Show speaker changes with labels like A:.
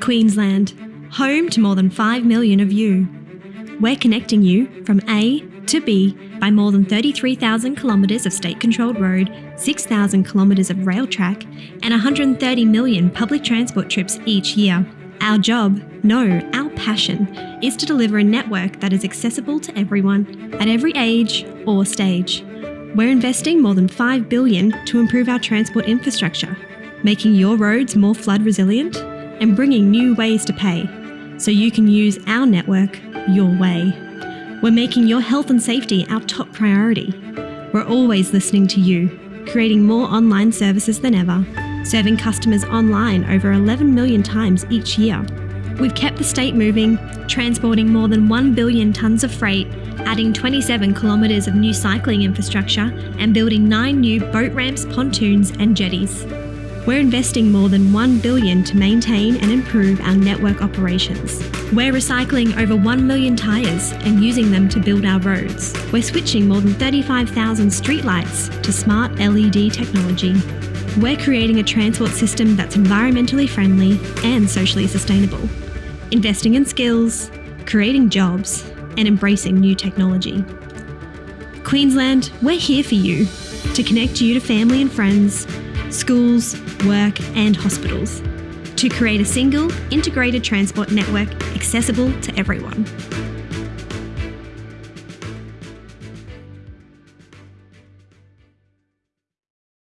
A: Queensland, home to more than 5 million of you. We're connecting you from A to B by more than 33,000 kilometres of state controlled road, 6,000 kilometres of rail track, and 130 million public transport trips each year. Our job, no, our passion, is to deliver a network that is accessible to everyone at every age or stage. We're investing more than 5 billion to improve our transport infrastructure, making your roads more flood resilient and bringing new ways to pay so you can use our network your way. We're making your health and safety our top priority. We're always listening to you, creating more online services than ever, serving customers online over 11 million times each year. We've kept the state moving, transporting more than 1 billion tonnes of freight, adding 27 kilometres of new cycling infrastructure, and building nine new boat ramps, pontoons, and jetties. We're investing more than 1 billion to maintain and improve our network operations. We're recycling over 1 million tyres and using them to build our roads. We're switching more than 35,000 streetlights to smart LED technology. We're creating a transport system that's environmentally friendly and socially sustainable. Investing in skills, creating jobs, and embracing new technology. Queensland, we're here for you to connect you to family and friends schools, work, and hospitals to create a single, integrated transport network accessible to everyone.